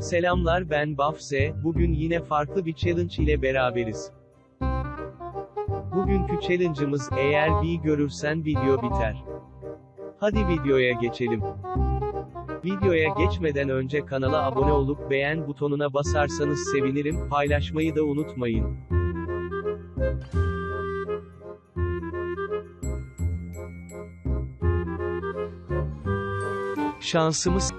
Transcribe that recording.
Selamlar ben Bafse, bugün yine farklı bir challenge ile beraberiz. Bugünkü challenge'ımız eğer bir görürsen video biter. Hadi videoya geçelim. Videoya geçmeden önce kanala abone olup beğen butonuna basarsanız sevinirim, paylaşmayı da unutmayın. Şansımız